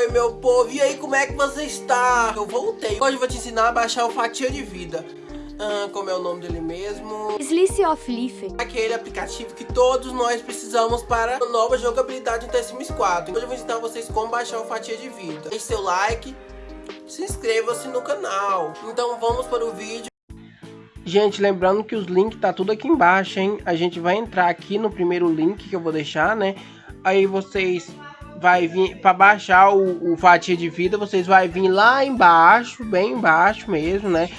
Oi, meu povo, e aí, como é que você está? Eu voltei. Hoje eu vou te ensinar a baixar o Fatia de Vida. Ah, como é o nome dele mesmo? Slice of Leaf. Aquele aplicativo que todos nós precisamos para a nova jogabilidade do The Sims 4. Hoje eu vou ensinar vocês como baixar o Fatia de Vida. Deixe seu like, se inscreva-se no canal. Então vamos para o vídeo. Gente, lembrando que os links tá tudo aqui embaixo, hein? A gente vai entrar aqui no primeiro link que eu vou deixar, né? Aí vocês vai vir para baixar o, o, fatia de vida, vocês vai vir lá embaixo, bem embaixo mesmo, né?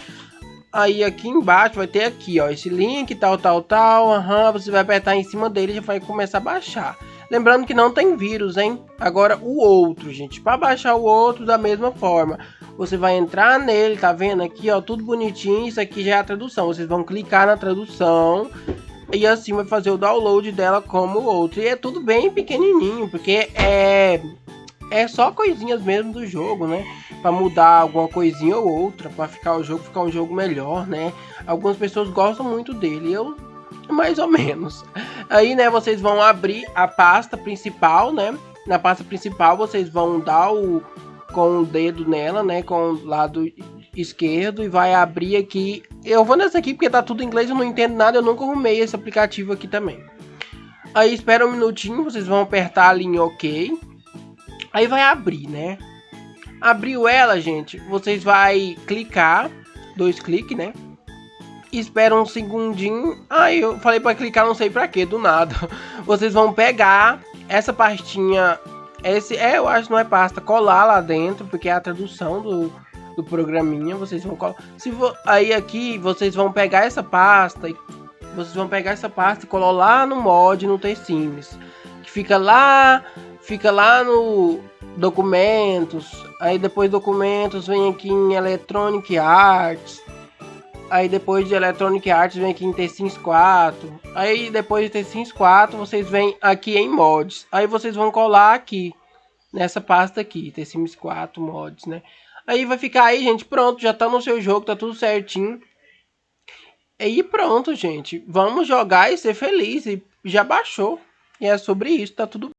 Aí aqui embaixo vai ter aqui, ó, esse link, tal, tal, tal, aham, você vai apertar em cima dele já vai começar a baixar. Lembrando que não tem vírus, hein? Agora o outro, gente, para baixar o outro da mesma forma, você vai entrar nele, tá vendo aqui, ó, tudo bonitinho, isso aqui já é a tradução. Vocês vão clicar na tradução e assim vai fazer o download dela como o outro. E é tudo bem pequenininho, porque é é só coisinhas mesmo do jogo, né? Para mudar alguma coisinha ou outra, para ficar o jogo ficar um jogo melhor, né? Algumas pessoas gostam muito dele, eu mais ou menos. Aí, né, vocês vão abrir a pasta principal, né? Na pasta principal vocês vão dar o com o dedo nela, né, com o lado esquerdo e vai abrir aqui. Eu vou nessa aqui porque tá tudo em inglês, eu não entendo nada, eu nunca arrumei esse aplicativo aqui também. Aí espera um minutinho, vocês vão apertar ali em OK. Aí vai abrir, né? Abriu ela, gente, vocês vai clicar, dois cliques, né? Espera um segundinho. Aí eu falei para clicar, não sei para que, do nada. Vocês vão pegar essa pastinha, esse é, eu acho, não é pasta, colar lá dentro, porque é a tradução do do programinha, vocês vão colar. Se vo... Aí aqui vocês vão pegar essa pasta e vocês vão pegar essa pasta e colar lá no mod no T-Sims. Que fica lá, fica lá no documentos. Aí depois documentos vem aqui em Electronic Arts. Aí depois de Electronic Arts vem aqui em T-Sims 4. Aí depois de T-Sims 4 vocês vêm aqui em mods. Aí vocês vão colar aqui nessa pasta aqui, T-Sims 4 mods, né? Aí vai ficar aí, gente, pronto, já tá no seu jogo, tá tudo certinho. E pronto, gente. Vamos jogar e ser feliz. E já baixou. E é sobre isso, tá tudo